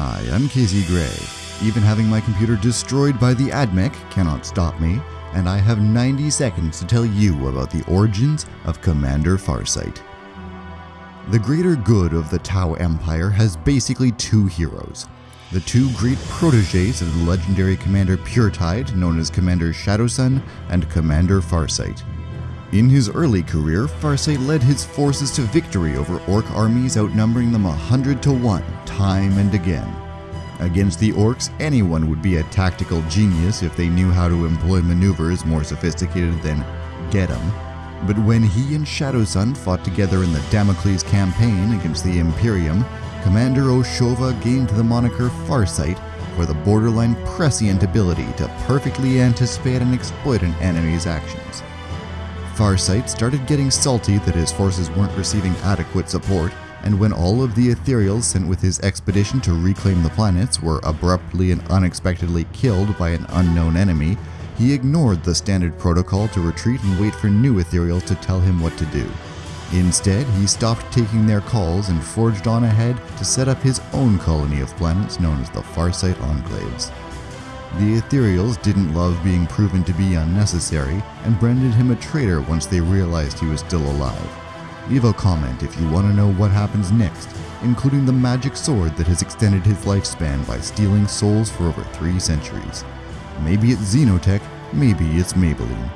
Hi, I'm Casey Gray. Even having my computer destroyed by the AdMech cannot stop me, and I have 90 seconds to tell you about the origins of Commander Farsight. The greater good of the Tau Empire has basically two heroes. The two great proteges of the legendary Commander Puretide, known as Commander Shadowsun and Commander Farsight. In his early career, Farsight led his forces to victory over Ork armies outnumbering them a hundred to one, time and again. Against the Orks, anyone would be a tactical genius if they knew how to employ maneuvers more sophisticated than get 'em. But when he and Shadowsun fought together in the Damocles campaign against the Imperium, Commander O'Shovah gained the moniker Farsight for the borderline prescient ability to perfectly anticipate and exploit an enemy's actions. Farsight started getting salty that his forces weren't receiving adequate support, and when all of the Ethereals sent with his expedition to reclaim the planets were abruptly and unexpectedly killed by an unknown enemy, he ignored the standard protocol to retreat and wait for new Ethereals to tell him what to do. Instead, he stopped taking their calls and forged on ahead to set up his own colony of planets known as the Farsight Enclaves. The Ethereals didn't love being proven to be unnecessary and branded him a traitor once they realized he was still alive. Leave a comment if you want to know what happens next, including the magic sword that has extended his lifespan by stealing souls for over three centuries. Maybe it's Xenotech, maybe it's Maybelline.